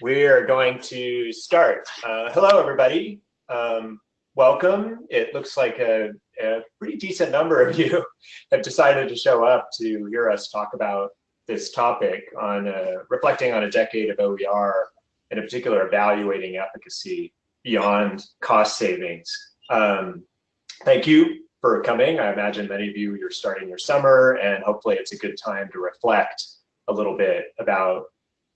we are going to start. Uh, hello, everybody. Um, welcome. It looks like a, a, pretty decent number of you have decided to show up to hear us talk about this topic on uh, reflecting on a decade of OER, and in particular evaluating efficacy beyond cost savings. Um, thank you for coming. I imagine many of you, you're starting your summer and hopefully it's a good time to reflect a little bit about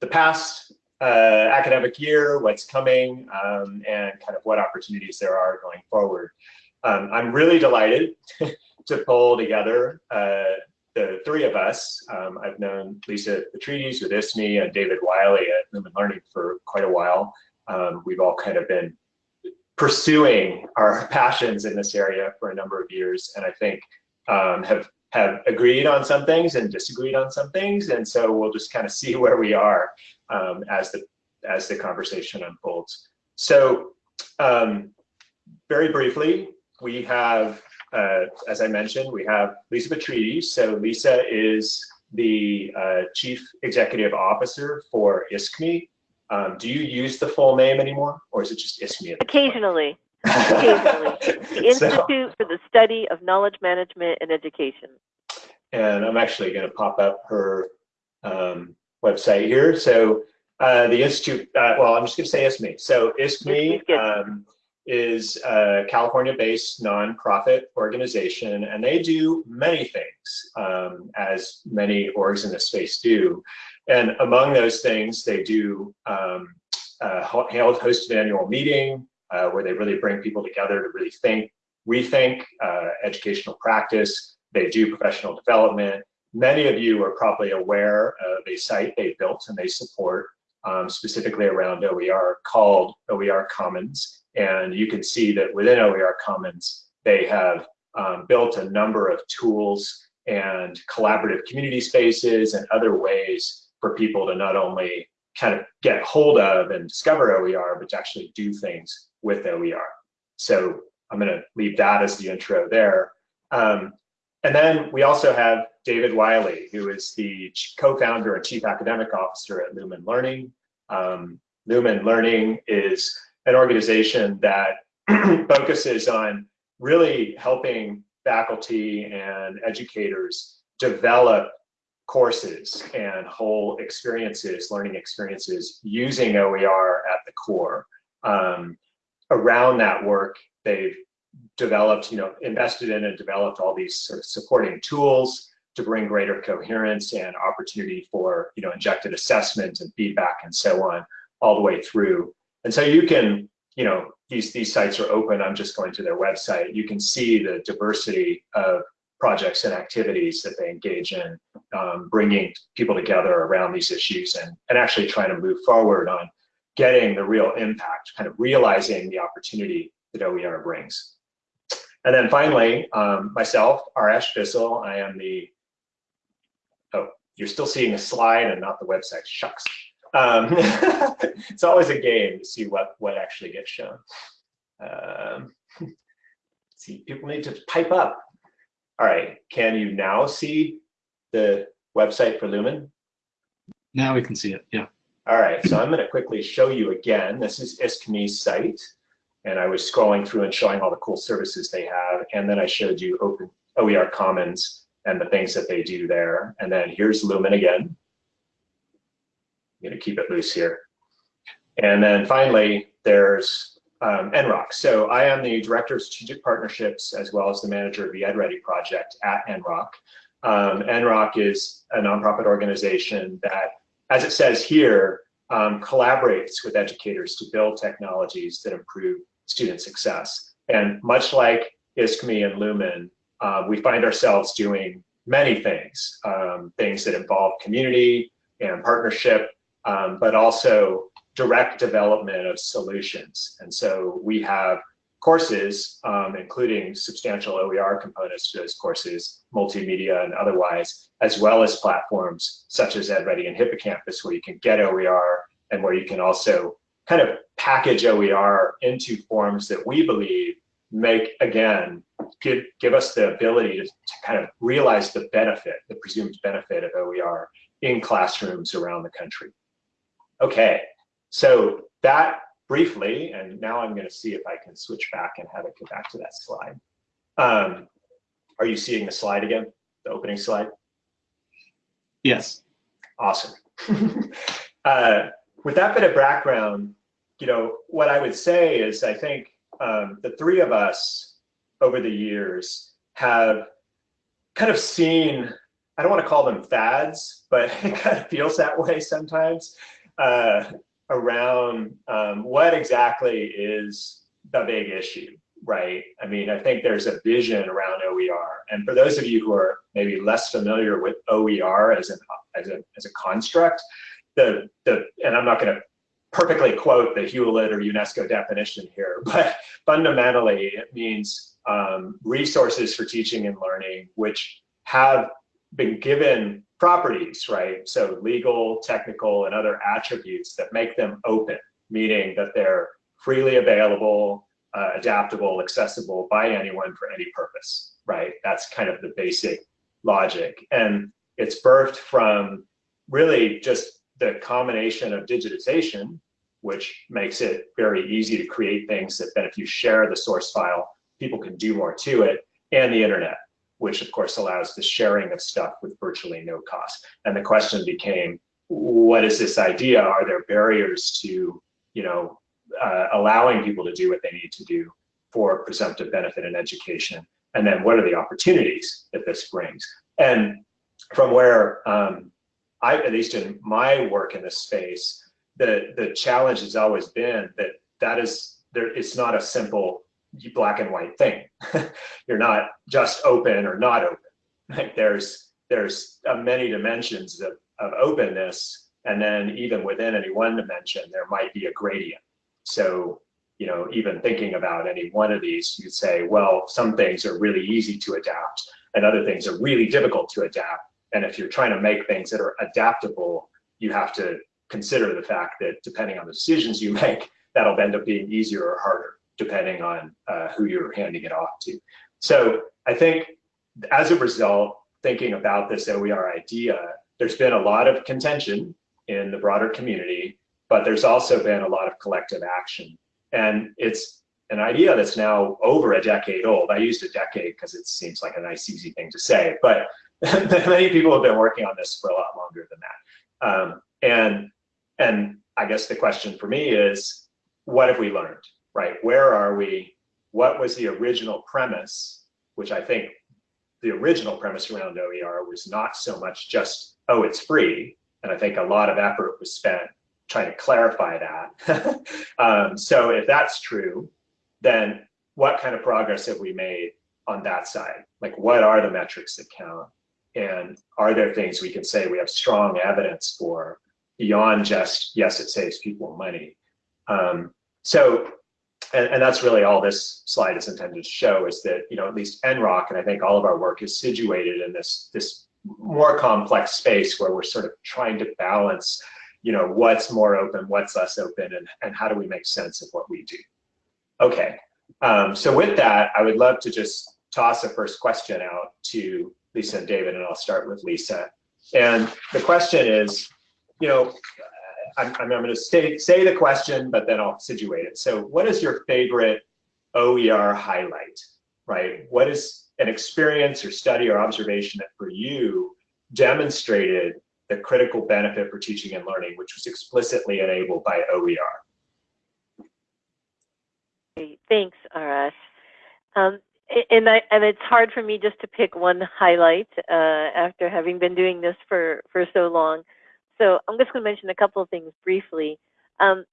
the past uh, academic year, what's coming, um, and kind of what opportunities there are going forward. Um, I'm really delighted to pull together uh, the three of us. Um, I've known Lisa Petrides with ISKME and David Wiley at Lumen Learning for quite a while. Um, we've all kind of been pursuing our passions in this area for a number of years, and I think um, have have agreed on some things and disagreed on some things, and so we'll just kind of see where we are um, as the as the conversation unfolds. So, um, very briefly, we have, uh, as I mentioned, we have Lisa Petrides. So Lisa is the uh, Chief Executive Officer for ISKME. Um, do you use the full name anymore, or is it just ISKME? Occasionally. Occasionally. The Institute so, for the Study of Knowledge Management and Education. And I'm actually going to pop up her um, website here. So uh, the Institute, uh, well, I'm just going to say ISKME. So ISKME um, is a California-based nonprofit organization, and they do many things, um, as many orgs in this space do. And among those things, they do um, a hosted annual meeting uh, where they really bring people together to really think, rethink uh, educational practice. They do professional development. Many of you are probably aware of a site they built and they support um, specifically around OER called OER Commons. And you can see that within OER Commons, they have um, built a number of tools and collaborative community spaces and other ways for people to not only kind of get hold of and discover OER, but to actually do things with OER. So I'm going to leave that as the intro there. Um, and then we also have David Wiley, who is the co-founder and chief academic officer at Lumen Learning. Um, Lumen Learning is an organization that focuses on really helping faculty and educators develop courses and whole experiences, learning experiences using OER at the core. Um, around that work, they've developed, you know, invested in and developed all these sort of supporting tools to bring greater coherence and opportunity for, you know, injected assessment and feedback and so on all the way through. And so you can, you know, these, these sites are open. I'm just going to their website. You can see the diversity of projects and activities that they engage in, um, bringing people together around these issues and, and actually trying to move forward on getting the real impact, kind of realizing the opportunity that OER brings. And then finally, um, myself, Ahrash Bissell, I am the, oh, you're still seeing a slide and not the website, shucks. Um, it's always a game to see what, what actually gets shown. Um, see, people need to pipe up. All right, can you now see the website for Lumen? Now we can see it, yeah. All right, so I'm gonna quickly show you again. This is ISKME's site and I was scrolling through and showing all the cool services they have. And then I showed you Open OER Commons and the things that they do there. And then here's Lumen again. I'm gonna keep it loose here. And then finally, there's um, NROC. So I am the Director of Strategic Partnerships as well as the manager of the EdReady project at NROC. Um, NROC is a nonprofit organization that, as it says here, um, collaborates with educators to build technologies that improve student success. And much like ISKME and Lumen, uh, we find ourselves doing many things, um, things that involve community and partnership, um, but also direct development of solutions. And so we have courses, um, including substantial OER components to those courses, multimedia and otherwise, as well as platforms such as EdReady and Hippocampus, where you can get OER and where you can also kind of package OER into forms that we believe make, again, give, give us the ability to, to kind of realize the benefit, the presumed benefit of OER in classrooms around the country. Okay, So that briefly, and now I'm going to see if I can switch back and have it go back to that slide. Um, are you seeing the slide again, the opening slide? Yes. Awesome. uh, with that bit of background, you know, what I would say is I think um, the three of us over the years have kind of seen, I don't want to call them fads, but it kind of feels that way sometimes uh, around um, what exactly is the big issue, right? I mean, I think there's a vision around OER. And for those of you who are maybe less familiar with OER as, an, as, a, as a construct, the, the, and I'm not going to perfectly quote the Hewlett or UNESCO definition here, but fundamentally it means um, resources for teaching and learning, which have been given properties, right? So legal, technical, and other attributes that make them open, meaning that they're freely available, uh, adaptable, accessible by anyone for any purpose, right? That's kind of the basic logic. And it's birthed from really just the combination of digitization, which makes it very easy to create things that then if you share the source file, people can do more to it, and the internet, which of course allows the sharing of stuff with virtually no cost. And the question became, what is this idea? Are there barriers to, you know, uh, allowing people to do what they need to do for presumptive benefit in education? And then what are the opportunities that this brings? And from where um, I, at least in my work in this space, the the challenge has always been that that is there. It's not a simple black and white thing. You're not just open or not open. There's there's uh, many dimensions of, of openness, and then even within any one dimension, there might be a gradient. So you know, even thinking about any one of these, you'd say, well, some things are really easy to adapt, and other things are really difficult to adapt. And if you're trying to make things that are adaptable, you have to consider the fact that depending on the decisions you make, that'll end up being easier or harder, depending on uh, who you're handing it off to. So I think as a result, thinking about this OER idea, there's been a lot of contention in the broader community, but there's also been a lot of collective action. And it's an idea that's now over a decade old. I used a decade because it seems like a nice, easy thing to say, but many people have been working on this for a lot longer than that. Um, and and I guess the question for me is, what have we learned, right? Where are we? What was the original premise, which I think the original premise around OER was not so much just, oh, it's free. And I think a lot of effort was spent trying to clarify that. um, so if that's true, then what kind of progress have we made on that side? Like what are the metrics that count? And are there things we can say we have strong evidence for beyond just, yes, it saves people money. Um, so, and, and, that's really all this slide is intended to show is that, you know, at least NROC, and I think all of our work is situated in this, this more complex space where we're sort of trying to balance, you know, what's more open, what's less open, and, and how do we make sense of what we do. Okay, um, so with that, I would love to just toss a first question out to Lisa and David, and I'll start with Lisa. And the question is, you know, I'm, I'm going to say, say the question, but then I'll situate it. So what is your favorite OER highlight, right? What is an experience or study or observation that for you demonstrated the critical benefit for teaching and learning, which was explicitly enabled by OER? Thanks, Ahrash. Um, and I, and it's hard for me just to pick one highlight uh, after having been doing this for for so long. So I'm just going to mention a couple of things briefly. Um,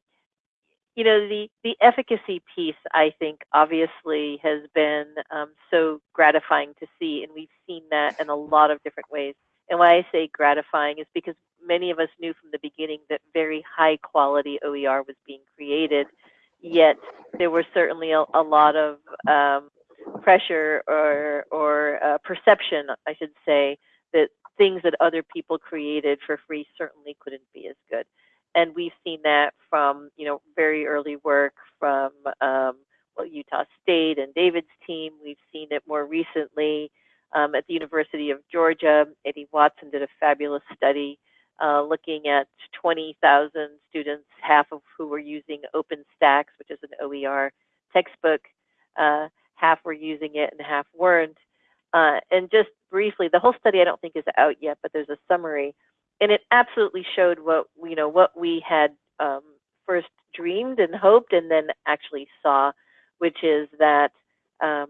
you know, the, the efficacy piece, I think, obviously has been um, so gratifying to see, and we've seen that in a lot of different ways. And why I say gratifying is because many of us knew from the beginning that very high quality OER was being created, yet there were certainly a, a lot of um, pressure or, or uh, perception, I should say, that things that other people created for free certainly couldn't be as good. And we've seen that from, you know, very early work from um, well, Utah State and David's team. We've seen it more recently um, at the University of Georgia. Eddie Watson did a fabulous study uh, looking at 20,000 students, half of who were using OpenStax, which is an OER textbook, uh, half were using it and half weren't. Uh, and just briefly, the whole study I don't think is out yet, but there's a summary, and it absolutely showed what you know what we had um, first dreamed and hoped, and then actually saw, which is that um,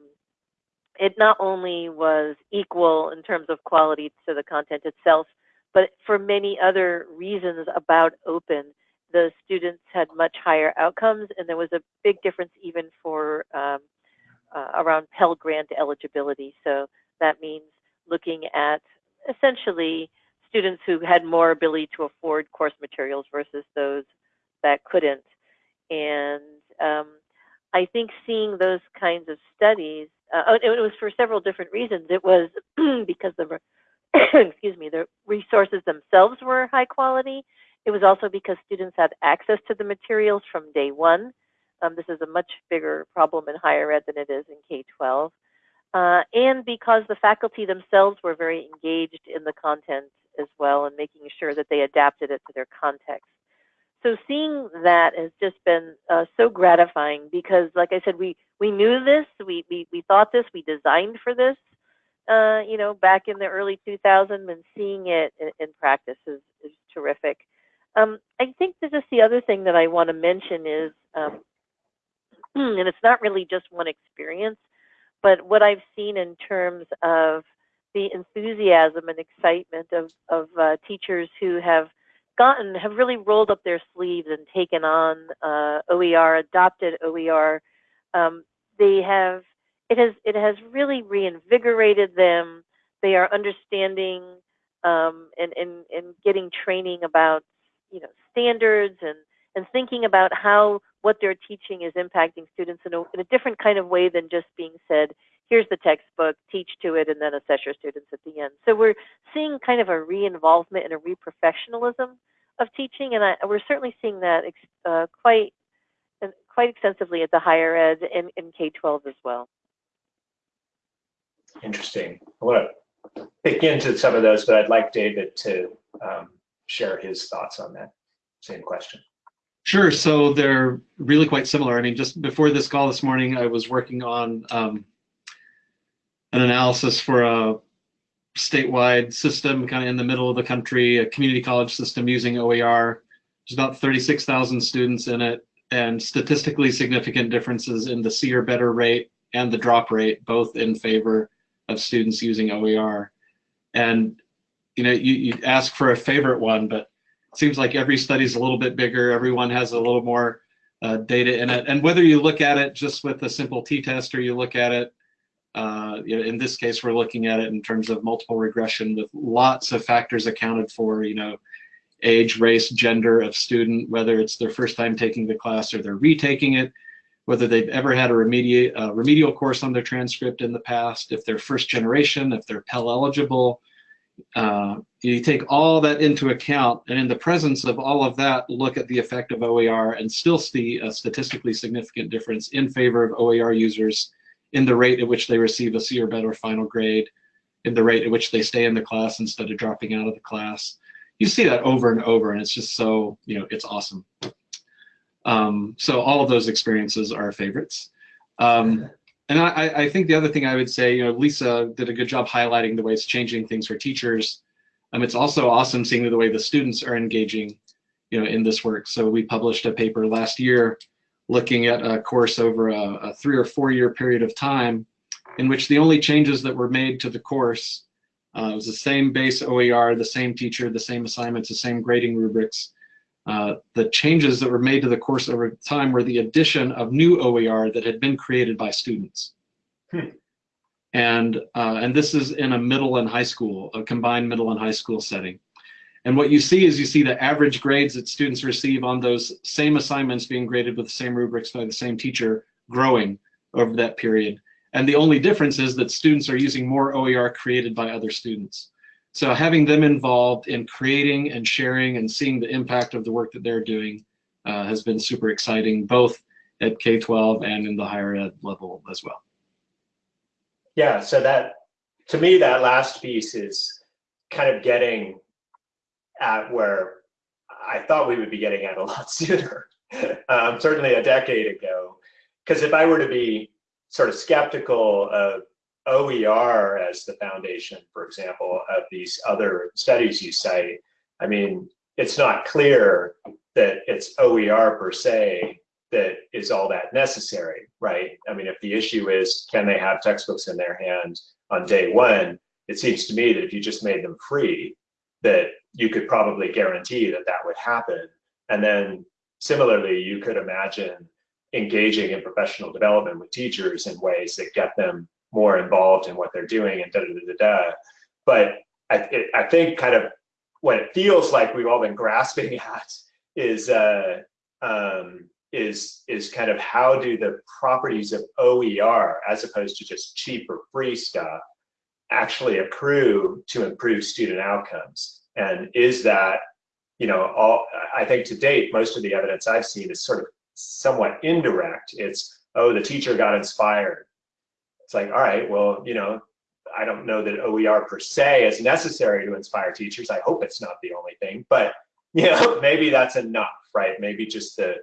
it not only was equal in terms of quality to the content itself, but for many other reasons about open, the students had much higher outcomes, and there was a big difference even for um, uh, around Pell Grant eligibility. So that means looking at essentially students who had more ability to afford course materials versus those that couldn't. And um, I think seeing those kinds of studies, uh, oh, it was for several different reasons. It was because the, excuse me, the resources themselves were high quality. It was also because students had access to the materials from day one. Um, this is a much bigger problem in higher ed than it is in K-12. Uh, and because the faculty themselves were very engaged in the content as well and making sure that they adapted it to their context. So seeing that has just been uh, so gratifying because, like I said, we, we knew this, we, we, we thought this, we designed for this, uh, you know, back in the early 2000s and seeing it in, in practice is, is terrific. Um, I think that just the other thing that I want to mention is um, and it's not really just one experience, but what I've seen in terms of the enthusiasm and excitement of, of uh, teachers who have gotten, have really rolled up their sleeves and taken on uh, OER, adopted OER. Um, they have, it has, it has really reinvigorated them. They are understanding um, and, and, and getting training about, you know, standards and, and thinking about how what they're teaching is impacting students in a, in a different kind of way than just being said, here's the textbook, teach to it, and then assess your students at the end. So we're seeing kind of a re-involvement and a re-professionalism of teaching, and I, we're certainly seeing that uh, quite quite extensively at the higher ed and in K-12 as well. Interesting. I want to pick into some of those, but I'd like David to um, share his thoughts on that same question. Sure. So they're really quite similar. I mean, just before this call this morning, I was working on um, an analysis for a statewide system kind of in the middle of the country, a community college system using OER. There's about 36,000 students in it and statistically significant differences in the C or better rate and the drop rate, both in favor of students using OER. And, you know, you, you ask for a favorite one, but seems like every study is a little bit bigger. Everyone has a little more uh, data in it. And whether you look at it just with a simple t-test or you look at it, uh, you know, in this case, we're looking at it in terms of multiple regression with lots of factors accounted for, you know, age, race, gender of student, whether it's their first time taking the class or they're retaking it, whether they've ever had a remedial, uh, remedial course on their transcript in the past, if they're first generation, if they're Pell eligible, uh, you take all that into account, and in the presence of all of that, look at the effect of OER and still see a statistically significant difference in favor of OER users in the rate at which they receive a C or better final grade, in the rate at which they stay in the class instead of dropping out of the class. You see that over and over, and it's just so, you know, it's awesome. Um, so all of those experiences are favorites. Um, and I, I think the other thing I would say, you know, Lisa did a good job highlighting the way it's changing things for teachers. Um, it's also awesome seeing the way the students are engaging, you know, in this work. So we published a paper last year looking at a course over a, a three or four year period of time in which the only changes that were made to the course uh, was the same base OER, the same teacher, the same assignments, the same grading rubrics, uh, the changes that were made to the course over time were the addition of new OER that had been created by students. Hmm. And, uh, and this is in a middle and high school, a combined middle and high school setting. And what you see is you see the average grades that students receive on those same assignments being graded with the same rubrics by the same teacher growing over that period. And the only difference is that students are using more OER created by other students. So having them involved in creating and sharing and seeing the impact of the work that they're doing uh, has been super exciting, both at K-12 and in the higher ed level as well. Yeah, so that, to me, that last piece is kind of getting at where I thought we would be getting at a lot sooner, um, certainly a decade ago. Because if I were to be sort of skeptical of OER as the foundation, for example, of these other studies you cite, I mean, it's not clear that it's OER per se that is all that necessary, right? I mean, if the issue is can they have textbooks in their hand on day one, it seems to me that if you just made them free, that you could probably guarantee that that would happen. And then similarly, you could imagine engaging in professional development with teachers in ways that get them more involved in what they're doing and da da da da. da. But I, it, I think kind of what it feels like we've all been grasping at is uh, um, is is kind of how do the properties of OER as opposed to just cheap or free stuff actually accrue to improve student outcomes and is that you know all I think to date most of the evidence I've seen is sort of somewhat indirect it's oh the teacher got inspired it's like all right well you know I don't know that OER per se is necessary to inspire teachers. I hope it's not the only thing but you know maybe that's enough right? Maybe just the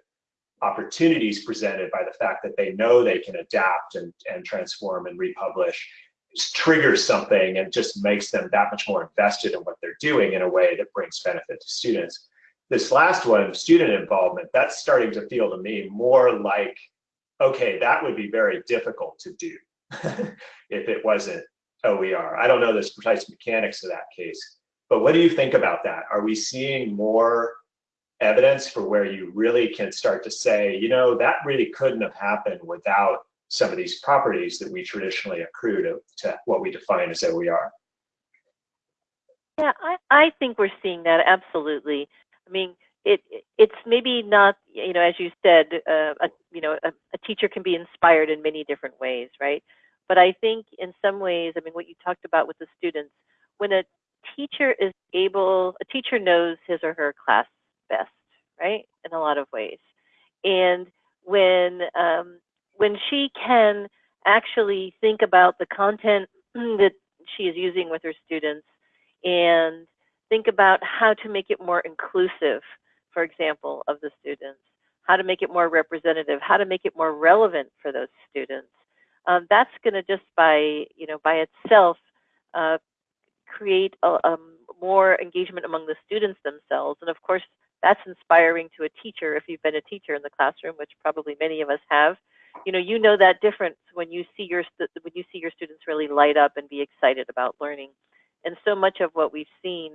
opportunities presented by the fact that they know they can adapt and, and transform and republish triggers something and just makes them that much more invested in what they're doing in a way that brings benefit to students. This last one, student involvement, that's starting to feel to me more like, okay, that would be very difficult to do if it wasn't OER. I don't know the precise mechanics of that case, but what do you think about that? Are we seeing more evidence for where you really can start to say, you know, that really couldn't have happened without some of these properties that we traditionally accrue to, to what we define as OER. Yeah, I, I think we're seeing that absolutely. I mean, it it's maybe not you know as you said, uh, a, you know a, a teacher can be inspired in many different ways, right? But I think in some ways, I mean, what you talked about with the students, when a teacher is able, a teacher knows his or her class best, right? In a lot of ways. And when um, when she can actually think about the content that she is using with her students and think about how to make it more inclusive, for example, of the students, how to make it more representative, how to make it more relevant for those students. Um, that's going to just by you know by itself uh, create a, more engagement among the students themselves, and of course that's inspiring to a teacher if you've been a teacher in the classroom, which probably many of us have. You know, you know that difference when you see your when you see your students really light up and be excited about learning. And so much of what we've seen,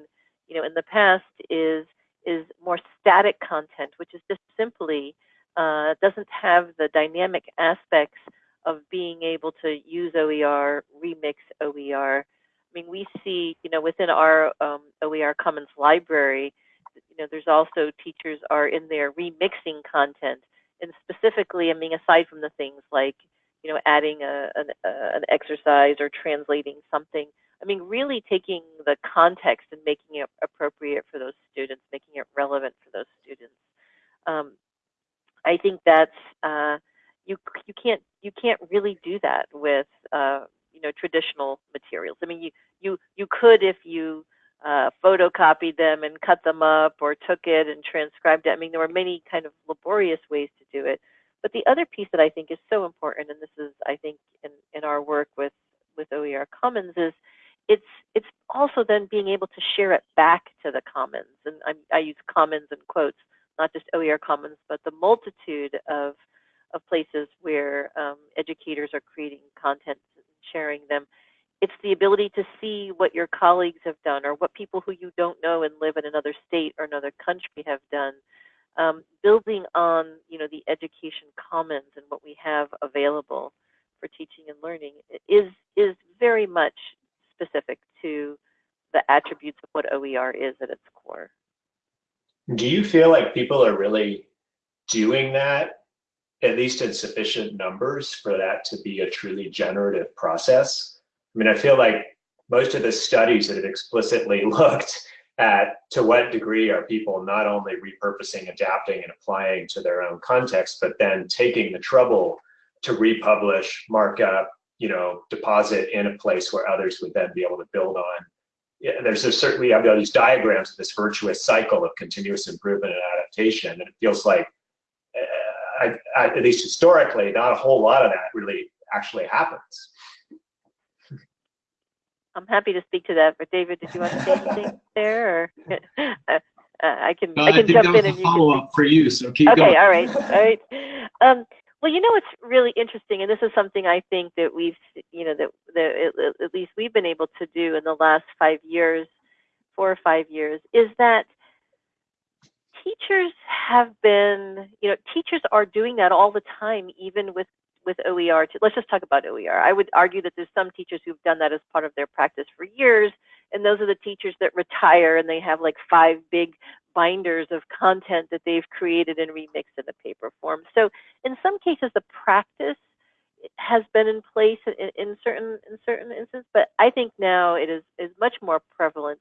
you know, in the past is is more static content, which is just simply uh, doesn't have the dynamic aspects of being able to use OER, remix OER. I mean, we see, you know, within our um, OER Commons library, you know, there's also teachers are in there remixing content, and specifically, I mean, aside from the things like, you know, adding a, an, a, an exercise or translating something, I mean, really taking the context and making it appropriate for those students, making it relevant for those students. Um, I think that's uh, you you can't you can't really do that with uh, you know traditional materials. I mean, you you you could if you uh, photocopied them and cut them up or took it and transcribed it. I mean, there were many kind of laborious ways to do it. But the other piece that I think is so important, and this is, I think, in, in our work with, with OER Commons, is it's it's also then being able to share it back to the Commons. And I, I use Commons in quotes, not just OER Commons, but the multitude of of places where um, educators are creating content and sharing them it's the ability to see what your colleagues have done or what people who you don't know and live in another state or another country have done. Um, building on you know the education commons and what we have available for teaching and learning is is very much specific to the attributes of what OER is at its core. Do you feel like people are really doing that, at least in sufficient numbers, for that to be a truly generative process? I mean, I feel like most of the studies that have explicitly looked at to what degree are people not only repurposing, adapting, and applying to their own context, but then taking the trouble to republish, mark up, you know, deposit in a place where others would then be able to build on. yeah, there's a certain, we have all these diagrams of this virtuous cycle of continuous improvement and adaptation. And it feels like, I, I, at least historically, not a whole lot of that really actually happens. I'm happy to speak to that, but David, did you want to say anything there, or uh, I can No, I can think jump in and you can follow up for you, so keep okay, going. all right, all right. Um, well, you know what's really interesting, and this is something I think that we've, you know, that, that at, at least we've been able to do in the last five years, four or five years, is that teachers have been, you know, teachers are doing that all the time, even with with OER. Let's just talk about OER. I would argue that there's some teachers who've done that as part of their practice for years, and those are the teachers that retire and they have like five big binders of content that they've created and remixed in a paper form. So in some cases, the practice has been in place in, in certain in certain instances, but I think now it is is much more prevalent.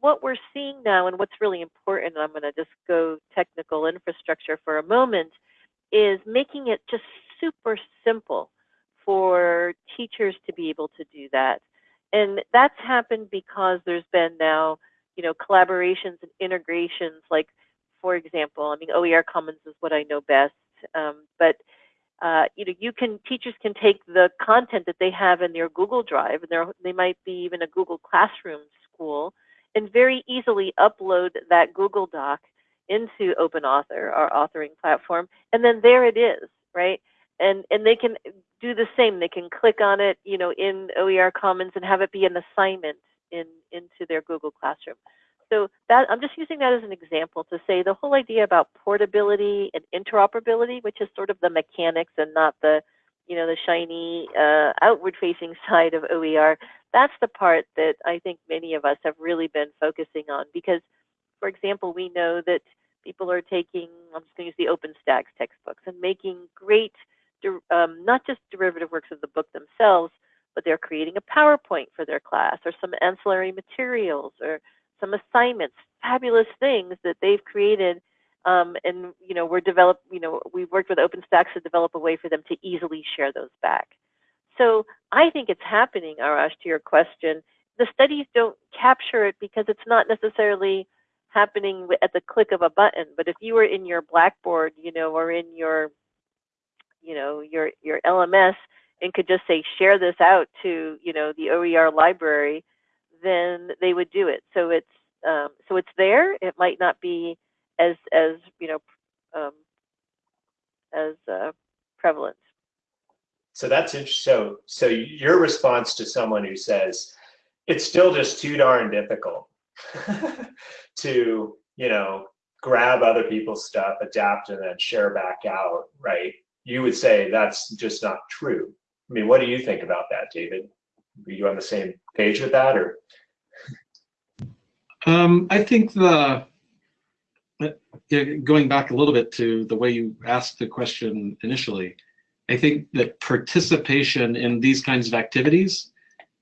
What we're seeing now, and what's really important, and I'm going to just go technical infrastructure for a moment, is making it just super simple for teachers to be able to do that. And that's happened because there's been now, you know, collaborations and integrations. Like, for example, I mean, OER Commons is what I know best, um, but uh, you know, you can teachers can take the content that they have in their Google Drive, and they might be even a Google Classroom school, and very easily upload that Google Doc into OpenAuthor, our authoring platform, and then there it is, right? And and they can do the same. They can click on it, you know, in OER Commons and have it be an assignment in into their Google Classroom. So that I'm just using that as an example to say the whole idea about portability and interoperability, which is sort of the mechanics and not the, you know, the shiny uh, outward-facing side of OER. That's the part that I think many of us have really been focusing on because, for example, we know that people are taking, I'm just going to use the OpenStax textbooks and making great, um, not just derivative works of the book themselves, but they're creating a PowerPoint for their class or some ancillary materials or some assignments, fabulous things that they've created. Um, and you know, we're develop, you know, we've worked with OpenStax to develop a way for them to easily share those back. So I think it's happening, Ahrash, to your question. The studies don't capture it because it's not necessarily happening at the click of a button. But if you were in your Blackboard, you know, or in your, you know, your your LMS and could just say share this out to, you know, the OER library, then they would do it. So it's um, so it's there. It might not be as as you know um, as uh, prevalent. So that's. So so your response to someone who says it's still just too darn difficult to you know grab other people's stuff, adapt, and then share back out, right? You would say that's just not true. I mean, what do you think about that, David? Are you on the same page with that, or? Um, I think the going back a little bit to the way you asked the question initially, I think that participation in these kinds of activities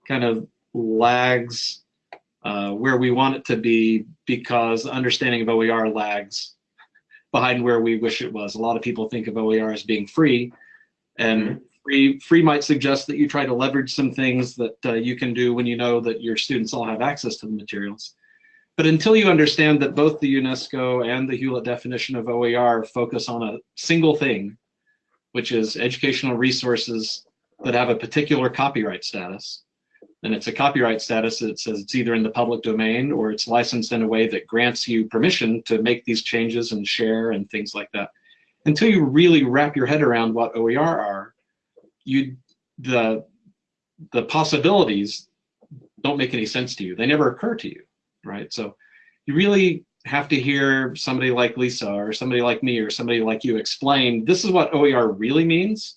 kind of lags uh, where we want it to be because understanding of OER lags behind where we wish it was. A lot of people think of OER as being free, and mm -hmm. free free might suggest that you try to leverage some things that uh, you can do when you know that your students all have access to the materials. But until you understand that both the UNESCO and the Hewlett definition of OER focus on a single thing, which is educational resources that have a particular copyright status, and it's a copyright status that says it's either in the public domain or it's licensed in a way that grants you permission to make these changes and share and things like that. Until you really wrap your head around what OER are, you the the possibilities don't make any sense to you. They never occur to you right? So you really have to hear somebody like Lisa or somebody like me or somebody like you explain this is what OER really means.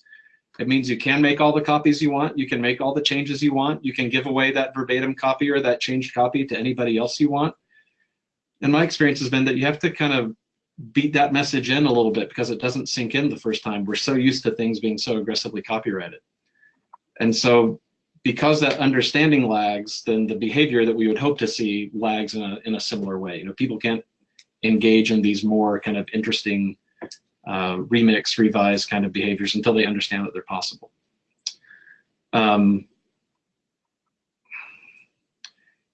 It means you can make all the copies you want. You can make all the changes you want. You can give away that verbatim copy or that changed copy to anybody else you want. And my experience has been that you have to kind of beat that message in a little bit because it doesn't sink in the first time. We're so used to things being so aggressively copyrighted. And so because that understanding lags, then the behavior that we would hope to see lags in a, in a similar way. You know, people can't engage in these more kind of interesting uh, remix, revise kind of behaviors until they understand that they're possible. Um,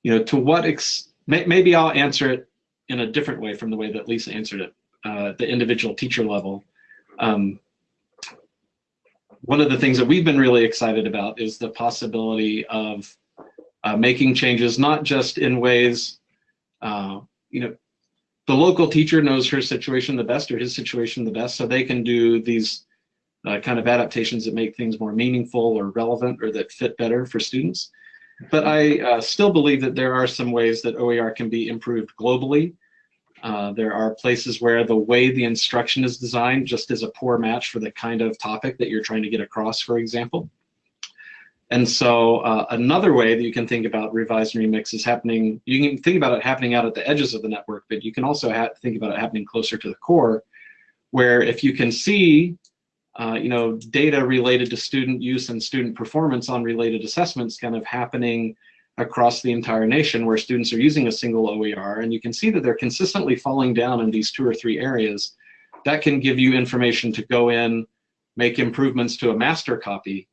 you know, to what ex may, maybe I'll answer it in a different way from the way that Lisa answered it, uh, the individual teacher level. Um, one of the things that we've been really excited about is the possibility of uh, making changes, not just in ways, uh, you know, the local teacher knows her situation the best or his situation the best, so they can do these uh, kind of adaptations that make things more meaningful or relevant or that fit better for students. But I uh, still believe that there are some ways that OER can be improved globally. Uh, there are places where the way the instruction is designed just is a poor match for the kind of topic that you're trying to get across, for example. And so uh, another way that you can think about revise and remix is happening, you can think about it happening out at the edges of the network, but you can also think about it happening closer to the core, where if you can see uh, you know, data related to student use and student performance on related assessments kind of happening across the entire nation where students are using a single OER and you can see that they're consistently falling down in these two or three areas. That can give you information to go in, make improvements to a master copy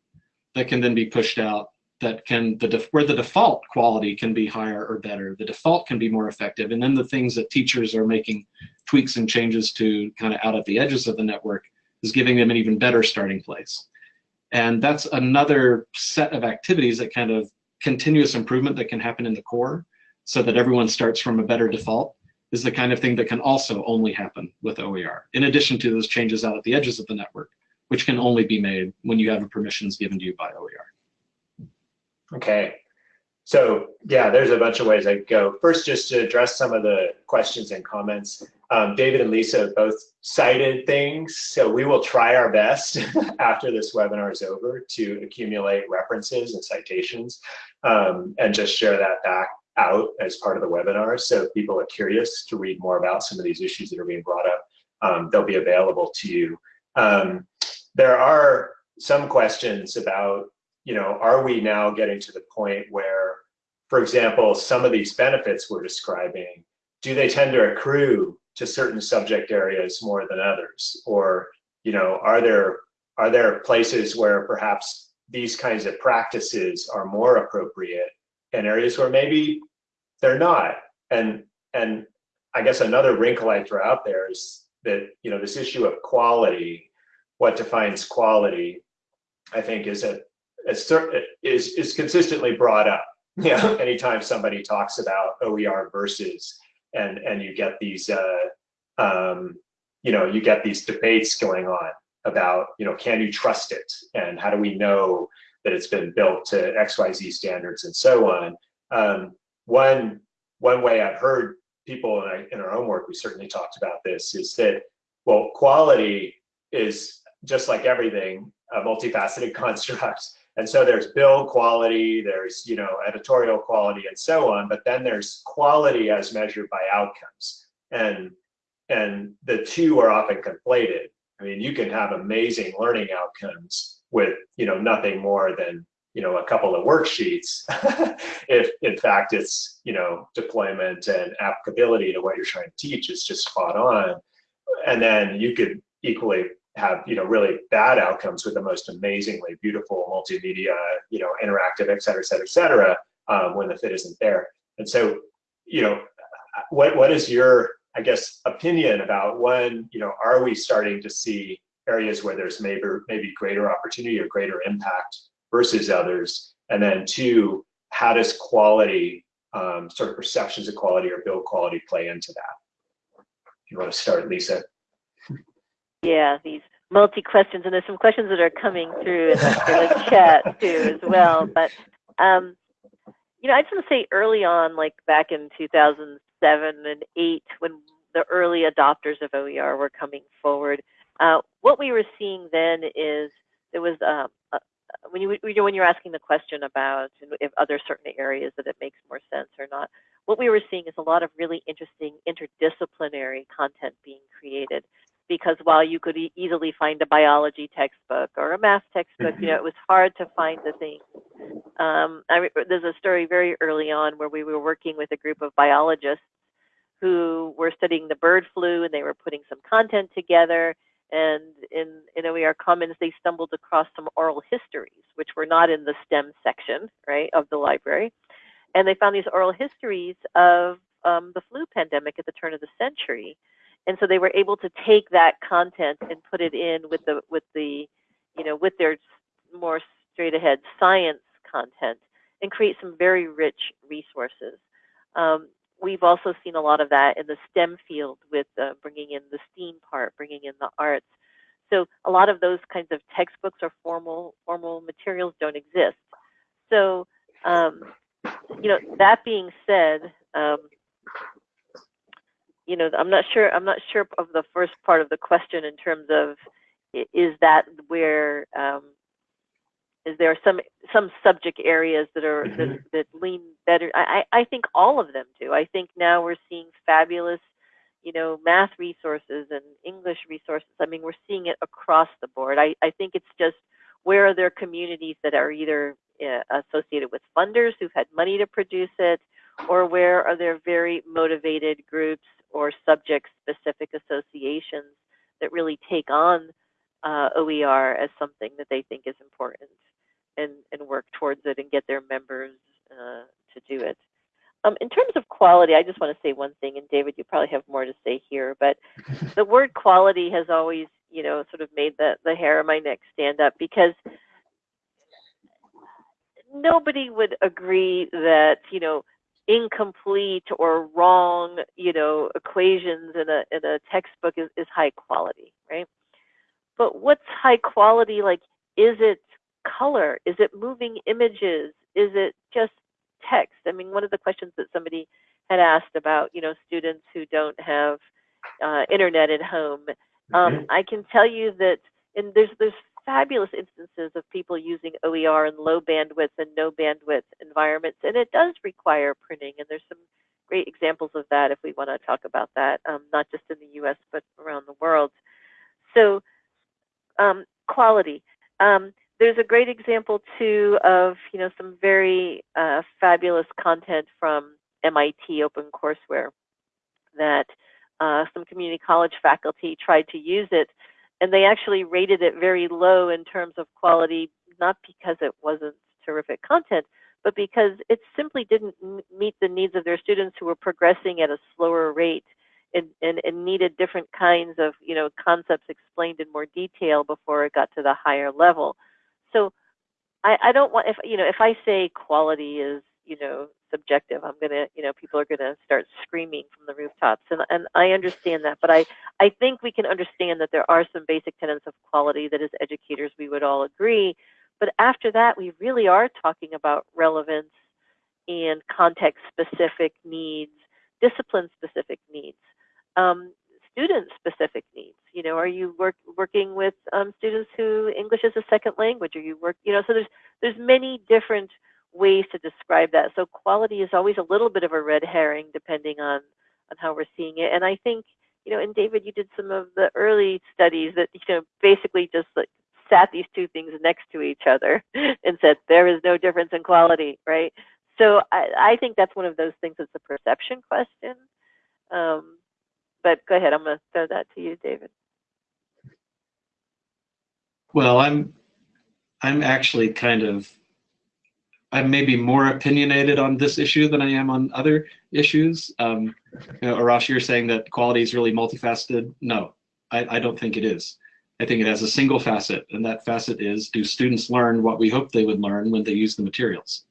that can then be pushed out that can the where the default quality can be higher or better the default can be more effective and then the things that teachers are making tweaks and changes to kind of out at the edges of the network is giving them an even better starting place. And that's another set of activities that kind of continuous improvement that can happen in the core so that everyone starts from a better default is the kind of thing that can also only happen with OER, in addition to those changes out at the edges of the network, which can only be made when you have permissions given to you by OER. Okay, so yeah, there's a bunch of ways I go. First, just to address some of the questions and comments. Um, David and Lisa both cited things, so we will try our best after this webinar is over to accumulate references and citations um, and just share that back out as part of the webinar. So if people are curious to read more about some of these issues that are being brought up, um, they'll be available to you. Um, there are some questions about, you know, are we now getting to the point where, for example, some of these benefits we're describing, do they tend to accrue to certain subject areas more than others? Or, you know, are there are there places where perhaps these kinds of practices are more appropriate and areas where maybe they're not? And and I guess another wrinkle I throw out there is that, you know, this issue of quality, what defines quality, I think is a, is, is consistently brought up. Know, anytime somebody talks about OER versus and and you get these uh, um, you know you get these debates going on about you know can you trust it and how do we know that it's been built to XYZ standards and so on. Um, one one way I've heard people in our, in our own work, we certainly talked about this, is that well quality is just like everything a multifaceted construct and so there's build quality, there's you know editorial quality, and so on. But then there's quality as measured by outcomes, and and the two are often conflated. I mean, you can have amazing learning outcomes with you know nothing more than you know a couple of worksheets, if in fact it's you know deployment and applicability to what you're trying to teach is just spot on, and then you could equally have you know really bad outcomes with the most amazingly beautiful multimedia you know interactive et cetera et cetera et cetera um, when the fit isn't there. And so you know what what is your i guess opinion about when you know are we starting to see areas where there's maybe maybe greater opportunity or greater impact versus others? And then two how does quality um, sort of perceptions of quality or build quality play into that? You want to start lisa yeah, these multi questions, and there's some questions that are coming through in the, chat too as well. But um, you know, I just want to say early on, like back in 2007 and eight, when the early adopters of OER were coming forward, uh, what we were seeing then is there was uh, uh, when you when you're asking the question about if other certain areas that it makes more sense or not, what we were seeing is a lot of really interesting interdisciplinary content being created because while you could e easily find a biology textbook or a math textbook, you know, it was hard to find the things. Um, I, there's a story very early on where we were working with a group of biologists who were studying the bird flu and they were putting some content together. And in, in OER Commons, they stumbled across some oral histories, which were not in the STEM section, right, of the library. and they found these oral histories of um, the flu pandemic at the turn of the century, and so they were able to take that content and put it in with the with the you know with their more straight ahead science content and create some very rich resources. Um, we've also seen a lot of that in the STEM field with uh, bringing in the STEAM part, bringing in the arts. So a lot of those kinds of textbooks or formal formal materials don't exist. So um, you know, that being said, um, you know, I'm not sure. I'm not sure of the first part of the question in terms of is that where um, is there some some subject areas that are mm -hmm. that, mm-hmm. that lean better? I I think all of them do. I think now we're seeing fabulous, you know, math resources and English resources. I mean, we're seeing it across the board. I I think it's just where are there communities that are either uh, associated with funders who've had money to produce it, or where are there very motivated groups or subject specific associations that really take on uh, OER as something that they think is important and, and work towards it and get their members uh, to do it. Um, in terms of quality, I just want to say one thing, and David, you probably have more to say here, but the word quality has always, you know, sort of made the, the hair on my neck stand up because nobody would agree that, you know, incomplete or wrong, you know, equations in a, in a textbook is, is high quality, right? But what's high quality? Like, is it color? Is it moving images? Is it just text? I mean, one of the questions that somebody had asked about, you know, students who don't have uh, internet at home. Um, mm-hmm. I can tell you that, and there's there's fabulous instances of people using OER in low bandwidth and no bandwidth environments, and it does require printing. And there's some great examples of that if we want to talk about that, um, not just in the U.S. but around the world. So, um, quality. Um, there's a great example too of you know some very uh, fabulous content from MIT OpenCourseware that uh, some community college faculty tried to use it, and they actually rated it very low in terms of quality, not because it wasn't terrific content, but because it simply didn't meet the needs of their students who were progressing at a slower rate and, and, and needed different kinds of you know concepts explained in more detail before it got to the higher level. So I, I don't want if you know if I say quality is you know subjective, I'm gonna you know people are gonna start screaming from the rooftops, and and I understand that, but I I think we can understand that there are some basic tenets of quality that as educators we would all agree, but after that we really are talking about relevance and context specific needs, discipline specific needs. Um, student specific needs. You know are you work, working with um, students who english is a second language? Are you work you know so there's there's many different ways to describe that so quality is always a little bit of a red herring depending on on how we're seeing it and i think you know and david you did some of the early studies that you know basically just like sat these two things next to each other and said there is no difference in quality right so i, I think that's one of those things that's a perception question um, but go ahead. I'm going to throw that to you, David. Well, I'm I'm actually kind of I'm maybe more opinionated on this issue than I am on other issues. Um, you know, Ahrash, you're saying that quality is really multifaceted. No, I, I don't think it is. I think it has a single facet, and that facet is, do students learn what we hope they would learn when they use the materials?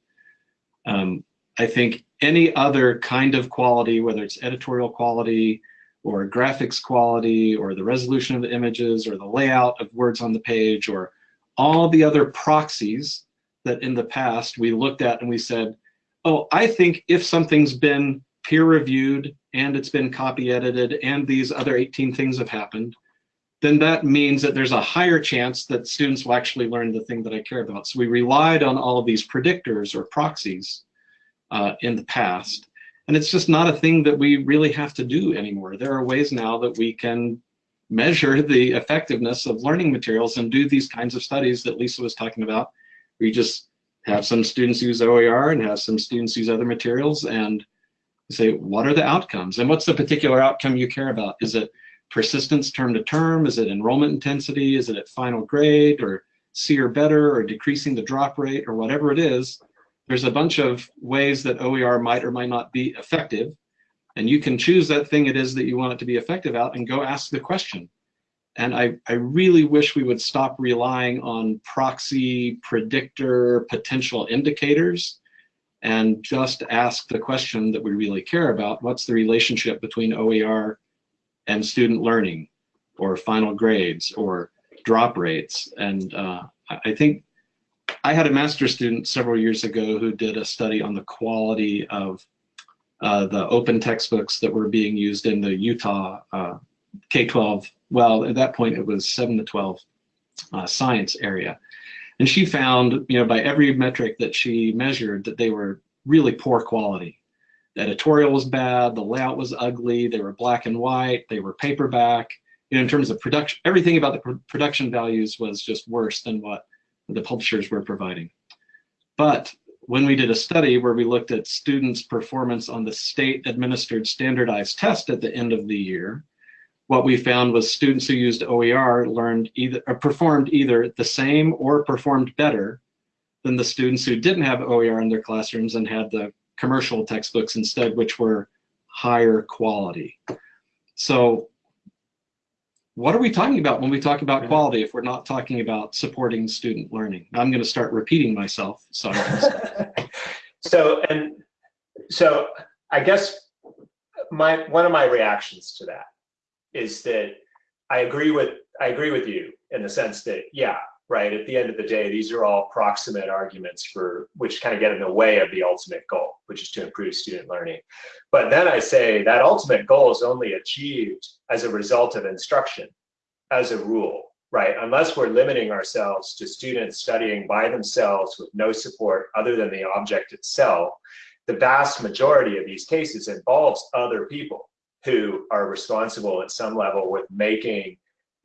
Um, I think any other kind of quality, whether it's editorial quality, or graphics quality or the resolution of the images or the layout of words on the page or all the other proxies that in the past we looked at and we said, oh, I think if something's been peer reviewed and it's been copy edited and these other 18 things have happened, then that means that there's a higher chance that students will actually learn the thing that I care about. So we relied on all of these predictors or proxies uh, in the past. And it's just not a thing that we really have to do anymore. There are ways now that we can measure the effectiveness of learning materials and do these kinds of studies that Lisa was talking about. We just have some students use OER and have some students use other materials and say, what are the outcomes? And what's the particular outcome you care about? Is it persistence term to term? Is it enrollment intensity? Is it at final grade or C or better or decreasing the drop rate or whatever it is? there's a bunch of ways that OER might or might not be effective. And you can choose that thing it is that you want it to be effective at and go ask the question. And I, I really wish we would stop relying on proxy, predictor, potential indicators and just ask the question that we really care about. What's the relationship between OER and student learning or final grades or drop rates? And uh, I think I had a master's student several years ago who did a study on the quality of uh, the open textbooks that were being used in the Utah uh, K-12, well, at that point it was 7 to 12 uh, science area. And she found, you know, by every metric that she measured that they were really poor quality. The editorial was bad, the layout was ugly, they were black and white, they were paperback. You know, in terms of production, everything about the production values was just worse than what the publishers were providing. But when we did a study where we looked at students' performance on the state administered standardized test at the end of the year, what we found was students who used OER learned either or performed either the same or performed better than the students who didn't have OER in their classrooms and had the commercial textbooks instead, which were higher quality. So what are we talking about when we talk about quality if we're not talking about supporting student learning? I'm going to start repeating myself. So, so and so I guess my one of my reactions to that is that I agree with I agree with you in the sense that yeah, right. At the end of the day, these are all proximate arguments for which kind of get in the way of the ultimate goal, which is to improve student learning. But then I say that ultimate goal is only achieved as a result of instruction, as a rule, right? Unless we're limiting ourselves to students studying by themselves with no support other than the object itself, the vast majority of these cases involves other people who are responsible at some level with making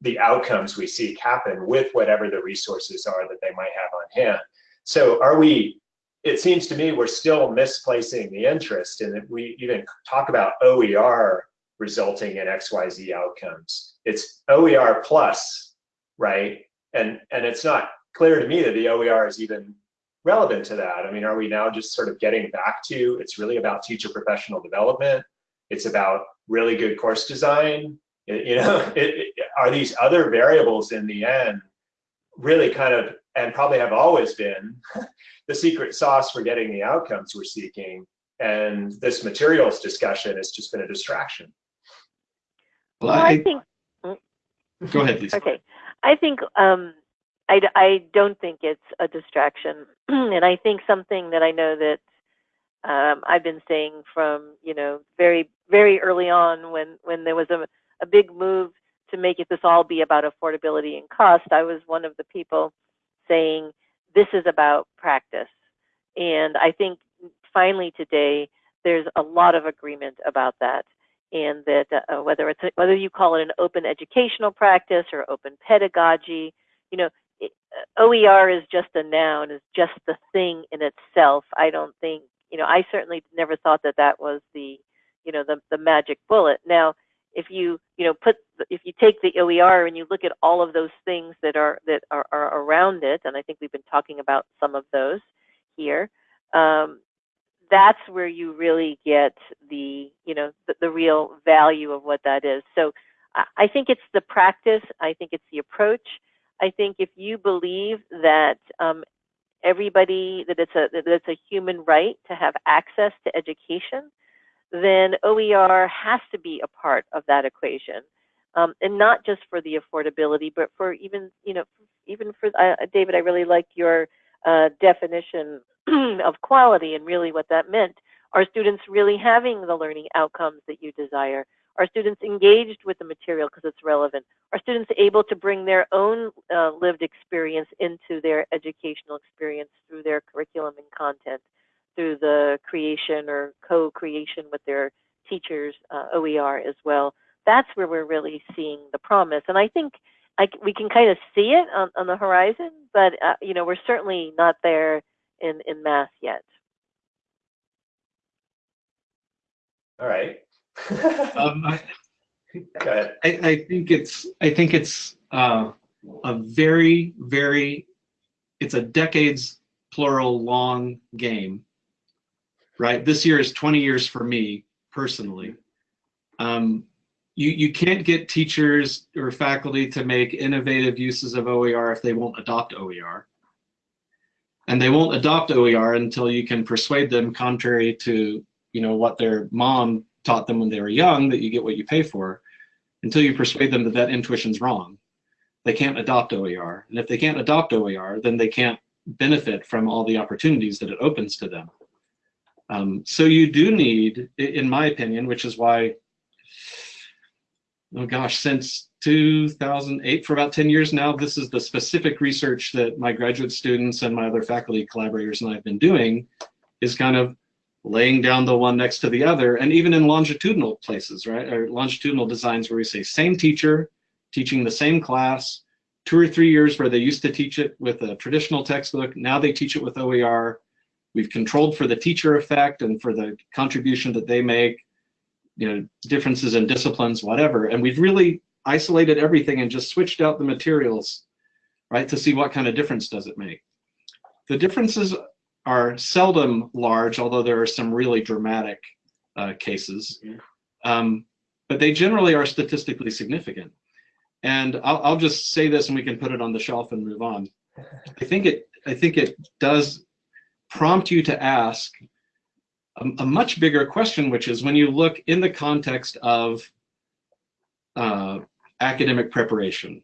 the outcomes we seek happen with whatever the resources are that they might have on hand. So are we, it seems to me we're still misplacing the interest in that we even talk about OER resulting in XYZ outcomes. It's OER plus, right? And, and it's not clear to me that the OER is even relevant to that. I mean, are we now just sort of getting back to, it's really about teacher professional development. It's about really good course design. You know, it, it, are these other variables in the end really kind of, and probably have always been, the secret sauce for getting the outcomes we're seeking. And this materials discussion has just been a distraction. Well, I, I think. Go ahead, please. Okay, I think um, I, I don't think it's a distraction, and I think something that I know that um, I've been saying from you know very very early on when when there was a, a big move to make it this all be about affordability and cost. I was one of the people saying this is about practice, and I think finally today there's a lot of agreement about that, and that uh, whether it's whether you call it an open educational practice or open pedagogy, you know. Uh, OER is just a noun, is just the thing in itself. I don't think you know, I certainly never thought that that was the, you know, the, the magic bullet. Now, if you, you know, put, if you take the OER and you look at all of those things that are, that are, are around it, and I think we've been talking about some of those here, um, that's where you really get the, you know, the, the real value of what that is. So I think it's the practice. I think it's the approach. I think if you believe that um, everybody that it's a that it's a human right to have access to education, then OER has to be a part of that equation, um, and not just for the affordability, but for even you know even for uh, David, I really liked your uh, definition of quality and really what that meant. Are students really having the learning outcomes that you desire? Are students engaged with the material because it's relevant? Are students able to bring their own uh, lived experience into their educational experience through their curriculum and content, through the creation or co-creation with their teachers, uh, OER as well? That's where we're really seeing the promise. And I think I, we can kind of see it on, on the horizon, but uh, you know we're certainly not there in, in math yet. All right um, I, I, I, think it's I think it's uh, a very very it's a decades plural long game, right? This year is 20 years for me personally. Um, you, you can't get teachers or faculty to make innovative uses of OER if they won't adopt OER. And they won't adopt OER until you can persuade them, contrary to you know what their mom taught them when they were young, that you get what you pay for, until you persuade them that that intuition's wrong. They can't adopt OER. And if they can't adopt OER, then they can't benefit from all the opportunities that it opens to them. Um, so you do need, in my opinion, which is why, oh gosh, since 2008, for about 10 years now, this is the specific research that my graduate students and my other faculty collaborators and I have been doing, is kind of laying down the one next to the other, and even in longitudinal places, right, or longitudinal designs where we say same teacher, teaching the same class, two or three years where they used to teach it with a traditional textbook, now they teach it with OER, We've controlled for the teacher effect and for the contribution that they make, you know, differences in disciplines, whatever. And we've really isolated everything and just switched out the materials, right, to see what kind of difference does it make. The differences are seldom large, although there are some really dramatic uh, cases. Um, but they generally are statistically significant. And I'll, I'll just say this and we can put it on the shelf and move on. I think it I think it does prompt you to ask a, a, much bigger question, which is when you look in the context of uh, academic preparation,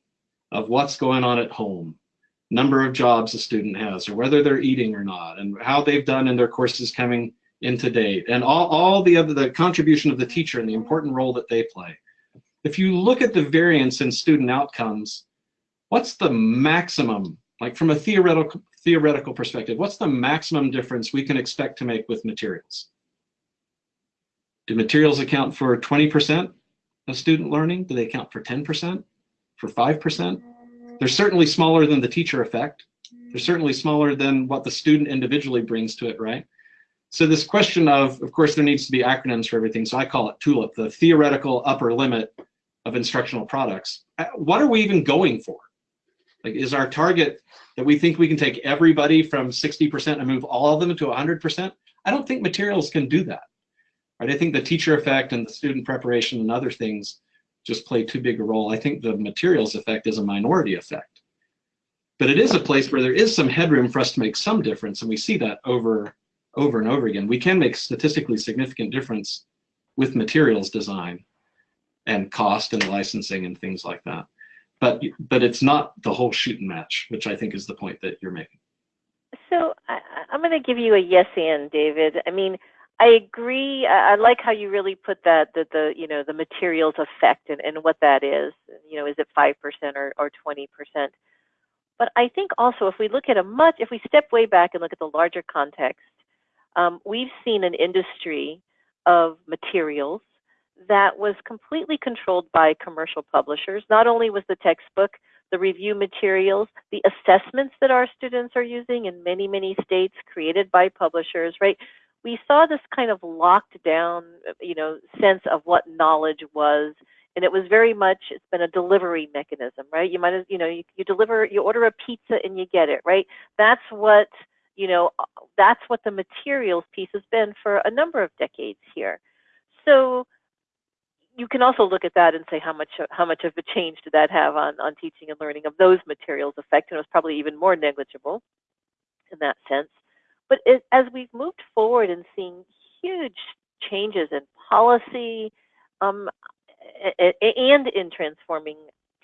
of what's going on at home, number of jobs a student has, or whether they're eating or not, and how they've done in their courses coming into date, and all, all the other, the contribution of the teacher and the important role that they play. If you look at the variance in student outcomes, what's the maximum, like from a theoretical, theoretical perspective, what's the maximum difference we can expect to make with materials? Do materials account for 20% of student learning? Do they account for 10%? For 5%? They're certainly smaller than the teacher effect. They're certainly smaller than what the student individually brings to it, right? So this question of, of course, there needs to be acronyms for everything. So I call it TULIP, the theoretical upper limit of instructional products. Uh, what are we even going for? Like, is our target that we think we can take everybody from 60% and move all of them to 100%? I don't think materials can do that. Right? I think the teacher effect and the student preparation and other things just play too big a role. I think the materials effect is a minority effect. But it is a place where there is some headroom for us to make some difference, and we see that over, over and over again. We can make statistically significant difference with materials design and cost and licensing and things like that but but it's not the whole shooting match, which I think is the point that you're making. So I, am going to give you a yes and David. I mean, I agree. I, like how you really put that that the you know the materials effect and, and what that is. You know, is it five percent or or twenty percent? But I think also if we look at a much, if we step way back and look at the larger context, um, we've seen an industry of materials that was completely controlled by commercial publishers. Not only was the textbook, the review materials, the assessments that our students are using in many, many states created by publishers, right? We saw this kind of locked down, you know, sense of what knowledge was. And it was very much, it's been a delivery mechanism, right? You might, you know, you, you deliver, you order a pizza and you get it, right? That's what, you know, uh, that's what the materials piece has been for a number of decades here. So you can also look at that and say how much how much of a change did that have on on teaching and learning of those materials effect and it was probably even more negligible in that sense but it, as we've moved forward and seen huge changes in policy um, and in transforming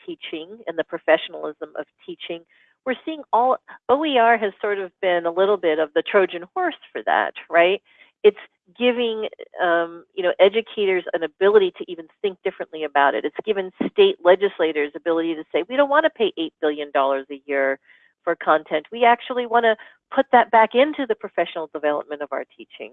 teaching and the professionalism of teaching we're seeing all OER has sort of been a little bit of the Trojan horse for that, right? it's giving um, you know educators an ability to even think differently about it. It's given state legislators ability to say we don't want to pay eight billion dollars a year for content. We actually want to put that back into the professional development of our teaching.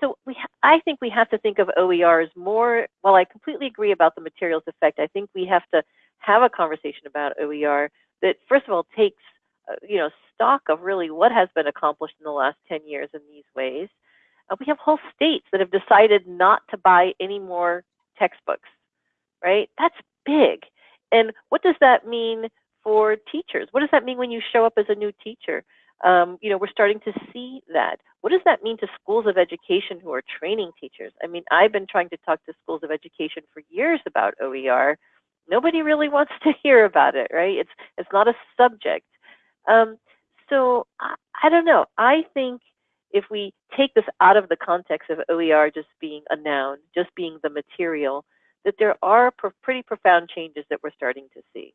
So we I think we have to think of OER as more. While I completely agree about the materials effect, I think we have to have a conversation about OER that first of all takes uh, you know stock of really what has been accomplished in the last 10 years in these ways uh, we have whole states that have decided not to buy any more textbooks, right? That's big. And what does that mean for teachers? What does that mean when you show up as a new teacher? Um, you know, we're starting to see that. What does that mean to schools of education who are training teachers? I mean, I've been trying to talk to schools of education for years about OER. Nobody really wants to hear about it, right? It's it's not a subject. Um, so I, I don't know. I think if we take this out of the context of OER just being a noun, just being the material, that there are pretty profound changes that we're starting to see.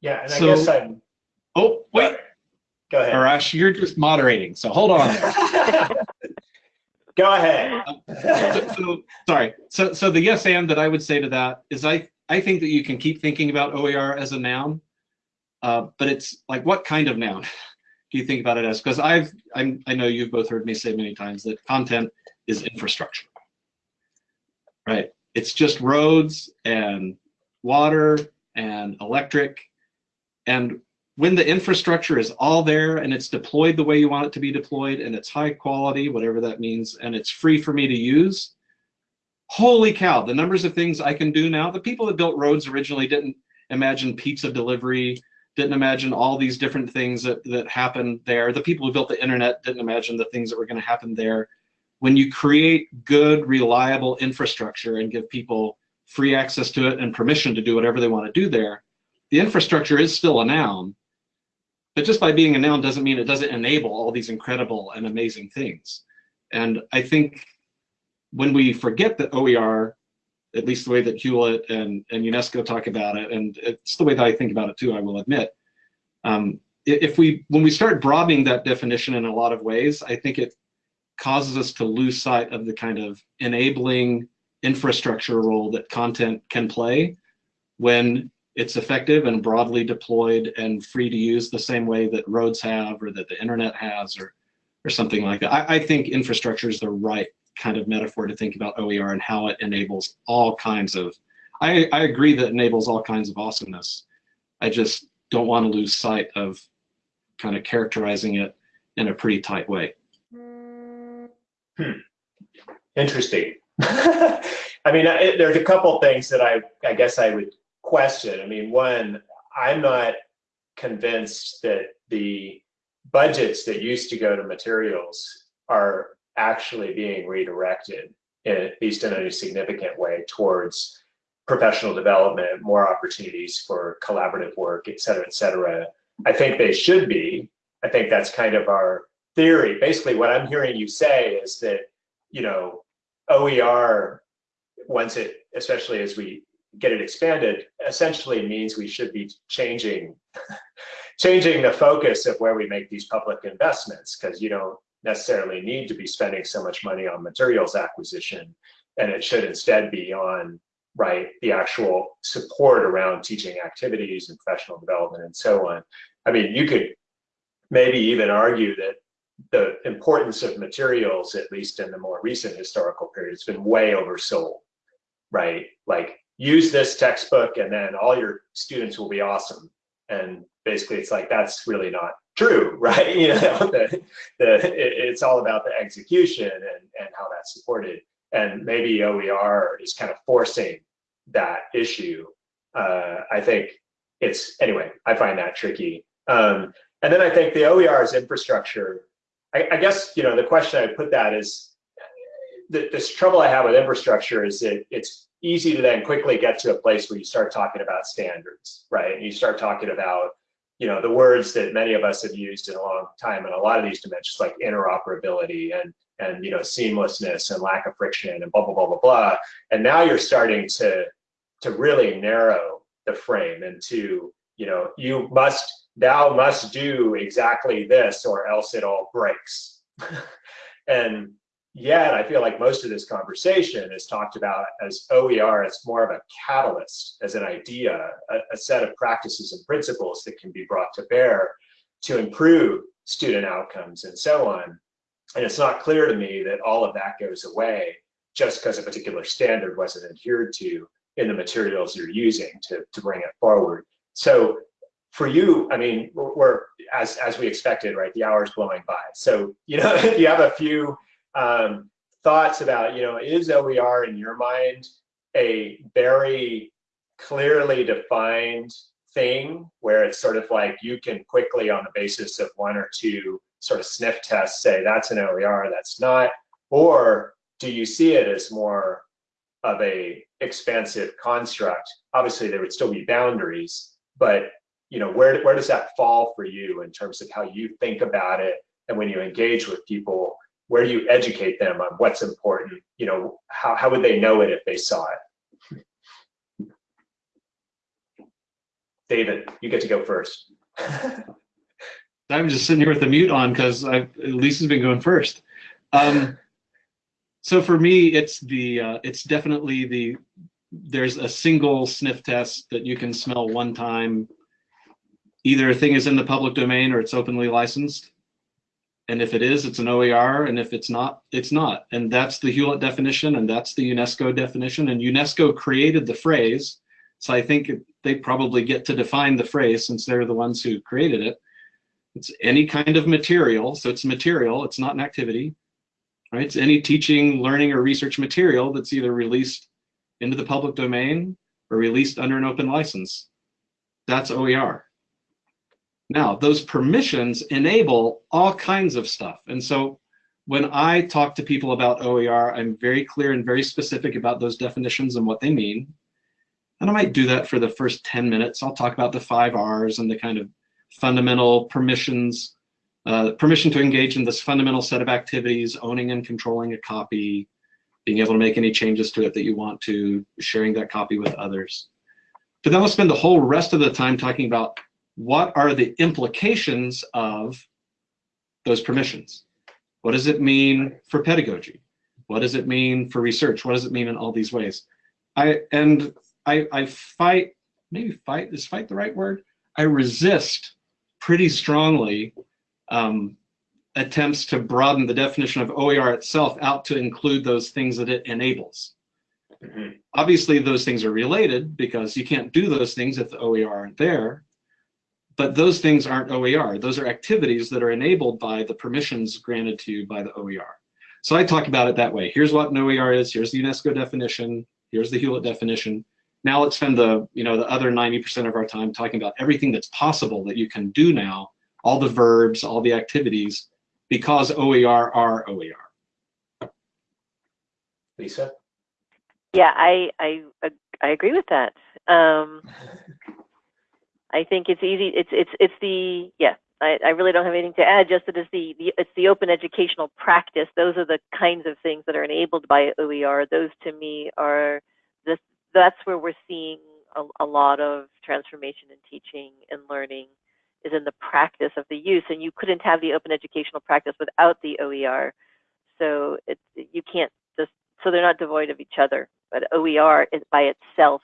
Yeah, and I So- guess I'm. Oh, wait, Go ahead. Ahrash, you're just moderating, so hold on. Go ahead. so, so- sorry. So, so the yes and that I would say to that is I, I think that you can keep thinking about OER as a noun, uh, but it's like what kind of noun do you think about it as? Because I've, I'm, I know you've both heard me say many times that content is infrastructure, right? It's just roads and water and electric, and when the infrastructure is all there and it's deployed the way you want it to be deployed and it's high quality, whatever that means, and it's free for me to use, holy cow, the numbers of things I can do now. The people that built roads originally didn't imagine pizza delivery, didn't imagine all these different things that, that happened there. The people who built the internet didn't imagine the things that were going to happen there. When you create good, reliable infrastructure and give people free access to it and permission to do whatever they want to do there, the infrastructure is still a noun, but just by being a noun doesn't mean it doesn't enable all these incredible and amazing things. And I think when we forget that OER, at least the way that Hewlett and, and UNESCO talk about it, and it's the way that I think about it too, I will admit. Um, if we, when we start broadening that definition in a lot of ways, I think it causes us to lose sight of the kind of enabling infrastructure role that content can play when it's effective and broadly deployed and free to use the same way that roads have or that the internet has or or something like that. I, I think infrastructure is the right kind of metaphor to think about OER and how it enables all kinds of I, I agree that enables all kinds of awesomeness. I just don't want to lose sight of kind of characterizing it in a pretty tight way. Hmm. Interesting. I mean, there's a couple things that I, I guess I would question. I mean, one, I'm not convinced that the budgets that used to go to materials are actually being redirected, in, at least in a significant way, towards professional development, more opportunities for collaborative work, et cetera, et cetera. I think they should be. I think that's kind of our theory. Basically, what I'm hearing you say is that, you know, OER, once it, especially as we get it expanded, essentially means we should be changing, changing the focus of where we make these public investments, because you don't necessarily need to be spending so much money on materials acquisition, and it should instead be on right the actual support around teaching activities and professional development and so on. I mean, you could maybe even argue that the importance of materials, at least in the more recent historical period, has been way oversold, right? Like use this textbook and then all your students will be awesome. And basically it's like, that's really not true, right? You know, the, the, it's all about the execution and, and how that's supported. And maybe OER is kind of forcing that issue. Uh, I think it's, anyway, I find that tricky. Um, and then I think the OER's infrastructure, I, I guess, you know, the question I put that is, the, this trouble I have with infrastructure is that it's easy to then quickly get to a place where you start talking about standards, right? And you start talking about, you know, the words that many of us have used in a long time in a lot of these dimensions, like interoperability and and you know seamlessness and lack of friction and blah blah blah blah blah. And now you're starting to to really narrow the frame into, you know, you must thou must do exactly this or else it all breaks. and yet I feel like most of this conversation is talked about as OER as more of a catalyst, as an idea, a, a, set of practices and principles that can be brought to bear to improve student outcomes and so on. And it's not clear to me that all of that goes away just because a particular standard wasn't adhered to in the materials you're using to, to bring it forward. So for you, I mean, we're, as, as we expected, right? The hour's blowing by. So, you know, if you have a few um, thoughts about, you know, is OER in your mind a very clearly defined thing where it's sort of like you can quickly, on the basis of one or two sort of sniff tests, say that's an OER, that's not? Or do you see it as more of a expansive construct? Obviously, there would still be boundaries, but you know, where where does that fall for you in terms of how you think about it, and when you engage with people, where do you educate them on what's important? You know, how how would they know it if they saw it? David, you get to go first. I'm just sitting here with the mute on because Lisa's been going first. Um, so for me, it's the uh, it's definitely the there's a single sniff test that you can smell one time. Either a thing is in the public domain or it's openly licensed. And if it is, it's an OER, and if it's not, it's not. And that's the Hewlett definition, and that's the UNESCO definition. And UNESCO created the phrase, so I think they probably get to define the phrase since they're the ones who created it. It's any kind of material, so it's material, it's not an activity, right? It's any teaching, learning, or research material that's either released into the public domain or released under an open license. That's OER. Now, those permissions enable all kinds of stuff. And so when I talk to people about OER, I'm very clear and very specific about those definitions and what they mean. And I might do that for the first 10 minutes. I'll talk about the five R's and the kind of fundamental permissions, uh, permission to engage in this fundamental set of activities, owning and controlling a copy, being able to make any changes to it that you want to, sharing that copy with others. But then we'll spend the whole rest of the time talking about what are the implications of those permissions? What does it mean for pedagogy? What does it mean for research? What does it mean in all these ways? I and I, I fight, maybe fight, is fight the right word? I resist pretty strongly um, attempts to broaden the definition of OER itself out to include those things that it enables. Mm -hmm. Obviously, those things are related because you can't do those things if the OER aren't there. But those things aren't OER. Those are activities that are enabled by the permissions granted to you by the OER. So I talk about it that way. Here's what an OER is. Here's the UNESCO definition. Here's the Hewlett definition. Now let's spend the you know the other 90% of our time talking about everything that's possible that you can do now, all the verbs, all the activities, because OER are OER. Lisa? Yeah, I I I agree with that. Um, I think it's easy. It's it's it's the yeah. I, I really don't have anything to add. Just that it's the, the it's the open educational practice. Those are the kinds of things that are enabled by OER. Those to me are this. That's where we're seeing a, a lot of transformation in teaching and learning is in the practice of the use. And you couldn't have the open educational practice without the OER. So it's you can't just so they're not devoid of each other. But OER is by itself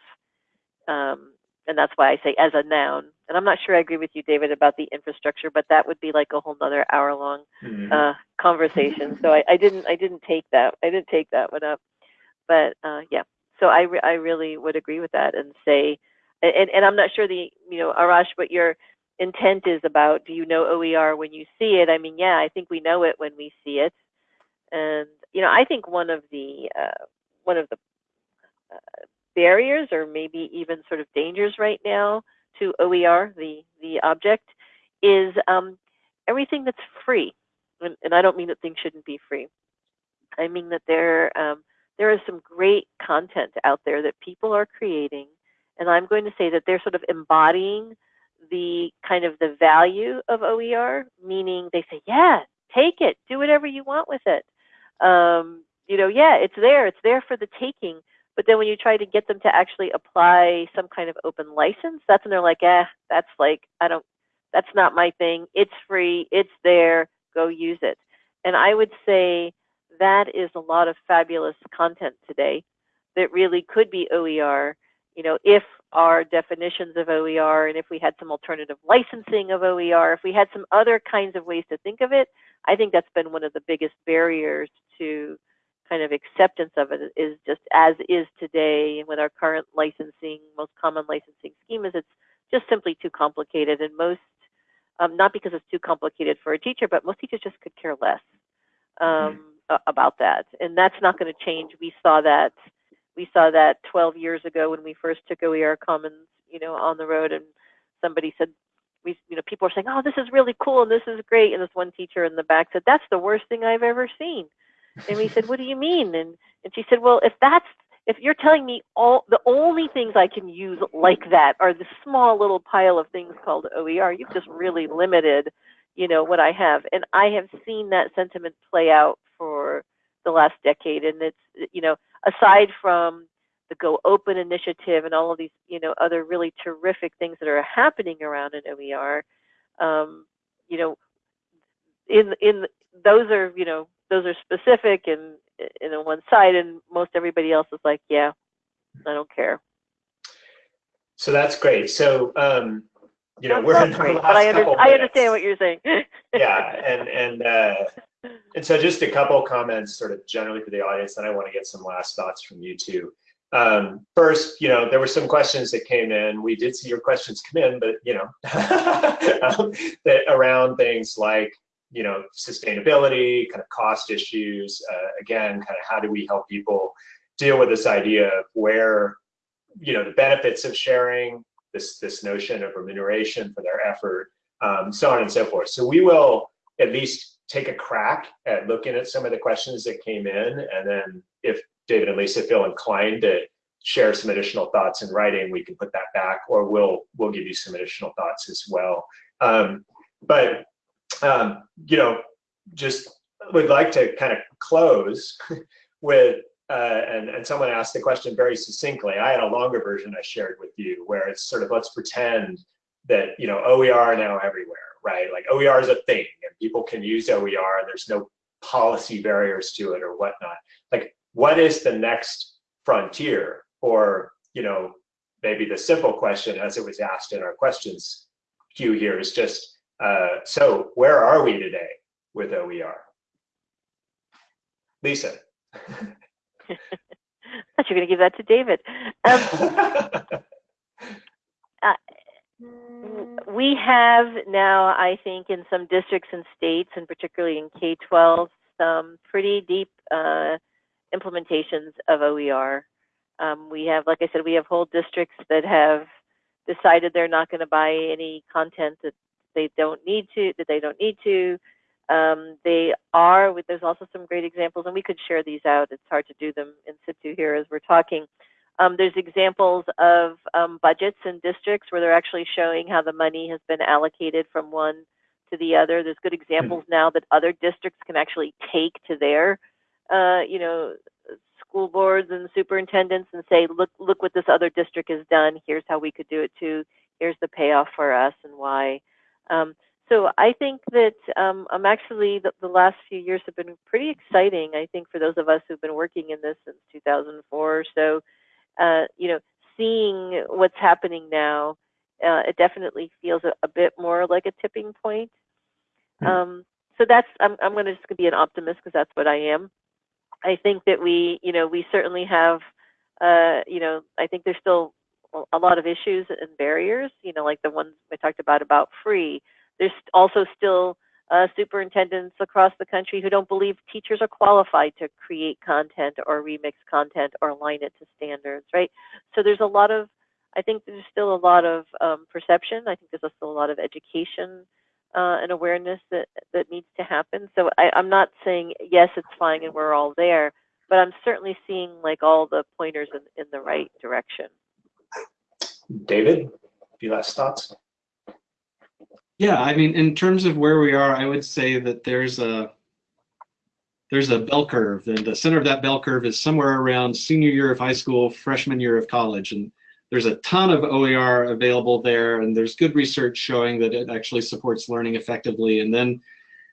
um, and that's why I say as a noun. And I'm not sure I agree with you, David, about the infrastructure, but that would be like a whole nother hour long mm-hmm. uh, conversation. So I, I, didn't I didn't take that I didn't take that one up. But uh, yeah, so I re- I really would agree with that and say, and and I'm not sure the you know Ahrash what your intent is about. Do you know OER when you see it? I mean, yeah, I think we know it when we see it, and you know I think one of the uh, one of the uh, barriers or maybe even sort of dangers right now to OER, the, the object, is um, everything that's free. And, and, I don't mean that things shouldn't be free. I mean that there, um, there is some great content out there that people are creating. And I'm going to say that they're sort of embodying the kind of the value of OER, meaning they say, yeah, take it, do whatever you want with it. Um, you know, yeah, it's there, it's there for the taking but then when you try to get them to actually apply some kind of open license, that's when they're like, eh, that's like, I don't, that's not my thing. It's free, it's there, go use it. And I would say that is a lot of fabulous content today that really could be OER, you know, if our definitions of OER and if we had some alternative licensing of OER, if we had some other kinds of ways to think of it, I think that's been one of the biggest barriers to kind of acceptance of it is just as is today and with our current licensing, most common licensing schemas, it's just simply too complicated. And most, um, not because it's too complicated for a teacher, but most teachers just could care less um, mm-hmm. about that. And that's not going to change. We saw that. We saw that 12 years ago when we first took OER Commons, you know, on the road, and somebody said, we, you know, people are saying, oh, this is really cool and this is great. And this one teacher in the back said, that's the worst thing I've ever seen. And we said, what do you mean? And, and she said, well, if that's, if you're telling me all the only things I can use like that are the small little pile of things called OER, you've just really limited, you know, what I have. And I have seen that sentiment play out for the last decade. And it's, you know, aside from the Go Open initiative and all of these, you know, other really terrific things that are happening around an OER, um, you know, in in those are, you know, those are specific and in on one side, and most everybody else is like, yeah, I don't care. So that's great. So, um, you know, we're in great, but I, under, I understand what you're saying. yeah, and and uh, and so just a couple comments, sort of generally for the audience, and I want to get some last thoughts from you too. Um, first, you know, there were some questions that came in. We did see your questions come in, but you know, um, that around things like, you know, sustainability, kind of cost issues. Uh, again, kind of how do we help people deal with this idea of where, you know, the benefits of sharing, this this notion of remuneration for their effort, um, so on and so forth. So we will at least take a crack at looking at some of the questions that came in, and then if David and Lisa feel inclined to share some additional thoughts in writing, we can put that back, or we'll we'll give you some additional thoughts as well. Um, but um, you know, just would like to kind of close with uh, and and someone asked the question very succinctly. I had a longer version I shared with you where it's sort of let's pretend that you know OER are now everywhere, right? Like OER is a thing and people can use OER and there's no policy barriers to it or whatnot. Like what is the next frontier? Or, you know, maybe the simple question as it was asked in our questions queue here is just, uh, so where are we today with OER? Lisa. I thought you were going to give that to David. Um, uh, we have now, I think, in some districts and states, and particularly in K-12, some pretty deep uh, implementations of OER. Um, we have, like I said, we have whole districts that have decided they're not going to buy any content that they don't need to, that they don't need to. Um, they are, there's also some great examples, and we could share these out. It's hard to do them in situ here as we're talking. Um, there's examples of um, budgets in districts where they're actually showing how the money has been allocated from one to the other. There's good examples now that other districts can actually take to their uh, you know, school boards and superintendents and say, look, look what this other district has done. Here's how we could do it too. Here's the payoff for us and why. Um, so I think that um, I'm actually the, the, last few years have been pretty exciting. I think for those of us who've been working in this since 2004 or so, uh, you know, seeing what's happening now, uh, it definitely feels a, a, bit more like a tipping point. Mm. Um, so that's I'm I'm going to just be an optimist because that's what I am. I think that we, you know, we certainly have, uh, you know, I think there's still a lot of issues and barriers, you know, like the ones I talked about about free. There's also still uh, superintendents across the country who don't believe teachers are qualified to create content or remix content or align it to standards, right? So there's a lot of, I think there's still a lot of um, perception. I think there's still a lot of education uh, and awareness that that needs to happen. So I, I'm not saying yes, it's fine and we're all there, but I'm certainly seeing like all the pointers in, in the right direction. David, a few last thoughts? Yeah, I mean, in terms of where we are, I would say that there's a there's a bell curve, and the center of that bell curve is somewhere around senior year of high school, freshman year of college, and there's a ton of OER available there, and there's good research showing that it actually supports learning effectively. And then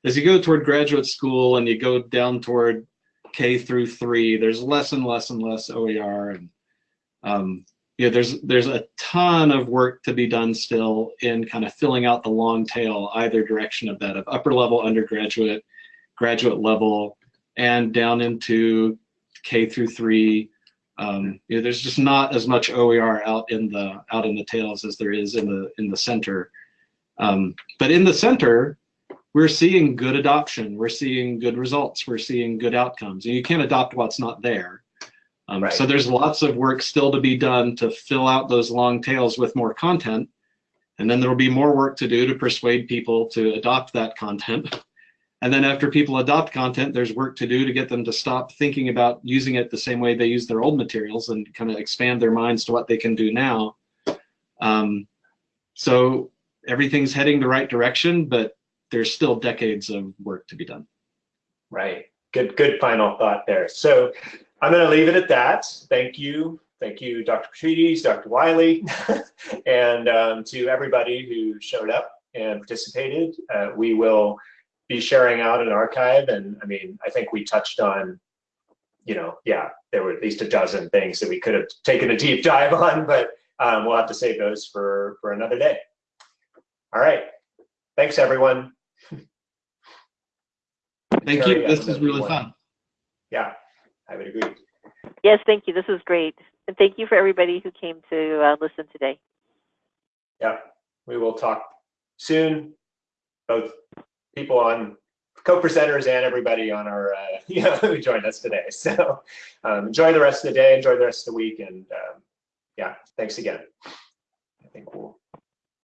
as you go toward graduate school and you go down toward K through three, there's less and less and less OER. And um, you know, there's there's a ton of work to be done still in kind of filling out the long tail either direction of that of upper level undergraduate, graduate level, and down into K through three um, you know, there's just not as much OER out in the out in the tails as there is in the in the center. Um, but in the center, we're seeing good adoption. We're seeing good results. We're seeing good outcomes. And you can't adopt what's not there. Um, right. So there's lots of work still to be done to fill out those long tails with more content. And then there will be more work to do to persuade people to adopt that content. And then after people adopt content, there's work to do to get them to stop thinking about using it the same way they use their old materials and kind of expand their minds to what they can do now. Um, so everything's heading the right direction, but there's still decades of work to be done. Right. Good, good final thought there. So I'm going to leave it at that. Thank you. Thank you, Dr. Petrides, Dr. Wiley, and um, to everybody who showed up and participated. Uh, we will be sharing out an archive. And I mean, I think we touched on, you know, yeah, there were at least a dozen things that we could have taken a deep dive on, but um, we'll have to save those for, for another day. All right. Thanks, everyone. Thank Carrie, you. This have is really one. fun. Yeah, I would agree. Yes, thank you. This was great. And thank you for everybody who came to uh, listen today. Yeah, we will talk soon. Both people on co-presenters and everybody on our, uh, you know, who joined us today. So um, enjoy the rest of the day, enjoy the rest of the week, and um, yeah, thanks again. I think we'll